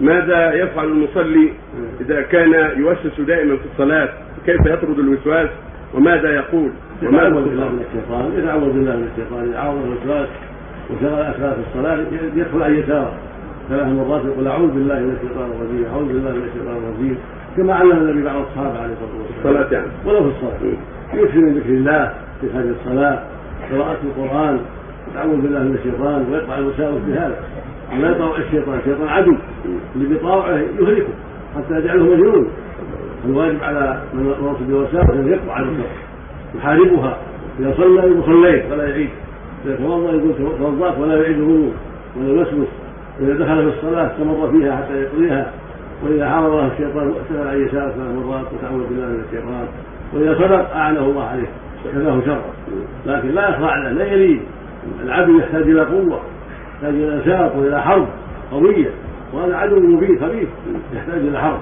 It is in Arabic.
ماذا يفعل المصلي إذا كان يوسوس دائما في الصلاة؟ كيف يطرد الوسواس؟ وماذا يقول؟ وماذا يتعوذ بالله من الشيطان يتعوذ بالله من الشيطان إذا عوض الوسواس وشغل أكثر في الصلاة يدخل عن يساره ثلاث مرات يقول أعوذ بالله من الشيطان الرجيم أعوذ بالله من الشيطان الرجيم كما علم النبي بعض الصحابة عليه الصلاة والسلام. الصلاة يعني. ولو في الصلاة. يكثر من ذكر الله في هذه الصلاة قراءة القرآن يتعوذ بالله من الشيطان ويقطع الوساوس بهذا. ولا يطاوع الشيطان. الشيطان عدو. اللي بيطاوعه يهلكه حتى يجعله مجنون الواجب على من وصل بالوساوس أن يقطع الوساوس يحاربها. إذا صلى صليت ولا يعيد. إذا توضأ يقول توضأت ولا يعيد الوضوء ولا يوسوس واذا دخل في الصلاة استمر فيها حتى يقضيها. وإذا حاربه الشيطان سال عن يسار ثلاث مرات وتعوذ بالله من الشيطان. وإذا صدق أعانه الله عليه. كفاه شرا لكن لا يخضع له. لا يلين العبد يحتاج إلى قوة. يحتاج إلى نشاط وإلى حرب قوية وهذا عدو مبين خبيث يحتاج إلى حرب.